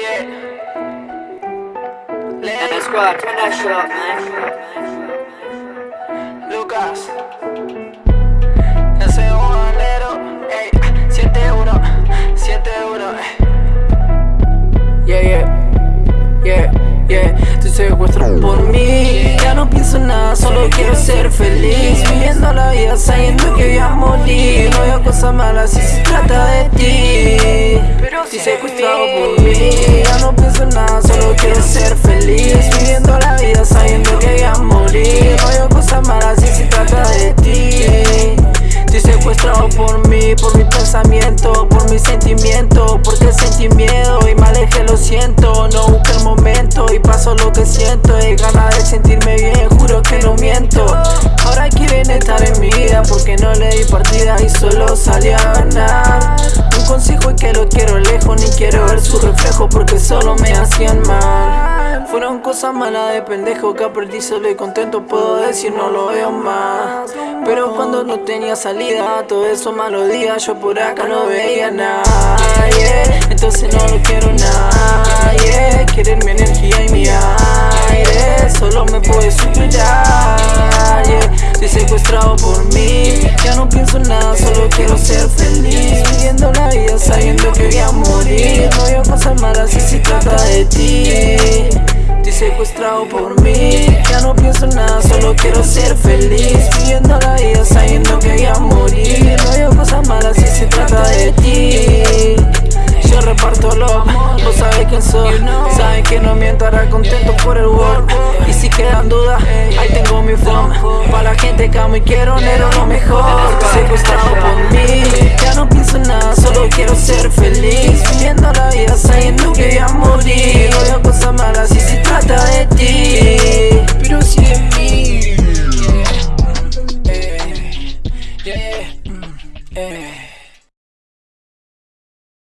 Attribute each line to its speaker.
Speaker 1: yeah. Let's squad, turn that shit up, man. Lucas. Ese es un alero, ey, 7-1, 7-1, Yeah, yeah, yeah, yeah. Te secuestro por mí. Ya no pienso nada, solo quiero ser feliz. Viviendo la vida sabiendo que voy a morir. No veo cosas malas si se trata de ti. Estoy secuestrado por mí. Ya no pienso nada, solo quiero ser feliz. Viviendo la vida sabiendo que voy a morir. No veo cosas malas si se trata de ti. Estoy secuestrado por mí, por mi pensamiento, por mi sentimiento Porque sentí miedo y me alejé, lo siento No busqué el momento y paso lo que siento Y ganas de sentirme bien, juro que no miento Ahora quieren estar en mi vida porque no le di partida y solo salí a ganar porque solo me hacían mal. Fueron cosas malas de pendejo que aprendí solo y contento puedo decir no lo veo más. Pero cuando no tenía salida, todo eso malos días yo por acá no veía nada Entonces no lo quiero nadie Quieren mi energía y mi aire. Solo me puede superar Estoy secuestrado por mí Ya no pienso nada, solo cosas malas si se trata de ti. Estoy secuestrado por mí. Ya no pienso nada, solo quiero ser feliz. Viviendo la vida sabiendo que voy a morir. No veo cosas malas si se trata de ti. Yo reparto lo vos sabes quién soy. Saben que no miento, ahora contento por el work Y si quedan dudas, ahí tengo mi forma. Para la gente que amo y quiero, negro lo mejor. Secuestrado por mí. Ya no yeah, mm, yeah.